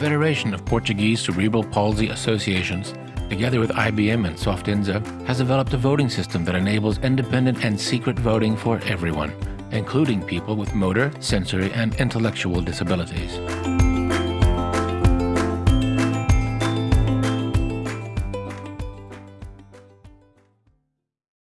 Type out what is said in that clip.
Federation of Portuguese Cerebral Palsy Associations, together with IBM and Softinsa, has developed a voting system that enables independent and secret voting for everyone, including people with motor, sensory, and intellectual disabilities.